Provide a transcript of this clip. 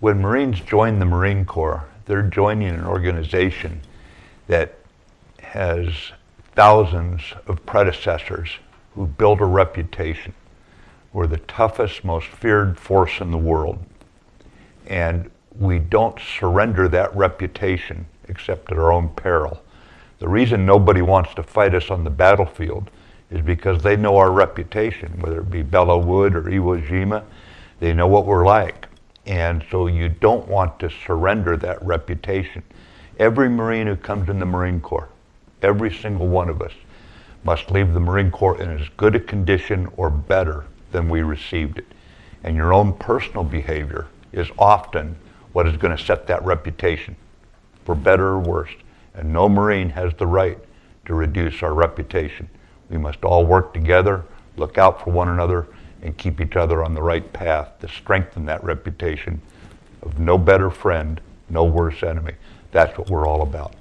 when Marines join the Marine Corps, they're joining an organization that has thousands of predecessors who built a reputation. We're the toughest, most feared force in the world. And we don't surrender that reputation except at our own peril. The reason nobody wants to fight us on the battlefield is because they know our reputation, whether it be Belleau Wood or Iwo Jima, they know what we're like. And so you don't want to surrender that reputation. Every Marine who comes in the Marine Corps, every single one of us, must leave the Marine Corps in as good a condition or better than we received it. And your own personal behavior is often what is going to set that reputation, for better or worse. And no Marine has the right to reduce our reputation. We must all work together, look out for one another, and keep each other on the right path to strengthen that reputation of no better friend, no worse enemy. That's what we're all about.